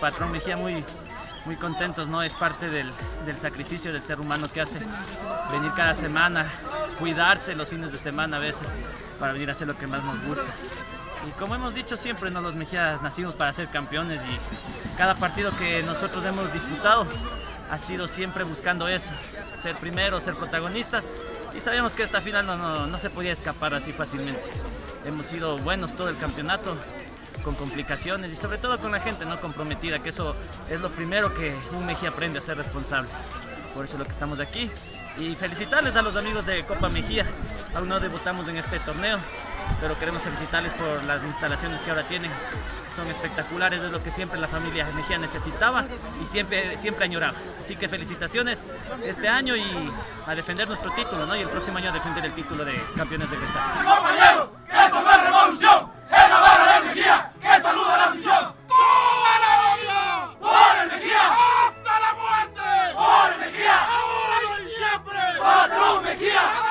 patrón Mejía muy, muy contentos, ¿no? Es parte del, del, sacrificio del ser humano que hace venir cada semana, cuidarse los fines de semana a veces para venir a hacer lo que más nos gusta. Y como hemos dicho siempre, ¿no? los Mejías nacimos para ser campeones y cada partido que nosotros hemos disputado ha sido siempre buscando eso, ser primero, ser protagonistas y sabíamos que esta final no, no, no se podía escapar así fácilmente. Hemos sido buenos todo el campeonato, con complicaciones y sobre todo con la gente no comprometida, que eso es lo primero que un Mejía aprende a ser responsable. Por eso es lo que estamos aquí. Y felicitarles a los amigos de Copa Mejía. Aún no debutamos en este torneo, pero queremos felicitarles por las instalaciones que ahora tienen. Son espectaculares, es lo que siempre la familia Mejía necesitaba y siempre, siempre añoraba. Así que felicitaciones este año y a defender nuestro título, ¿no? Y el próximo año a defender el título de campeones egresados. Yeah.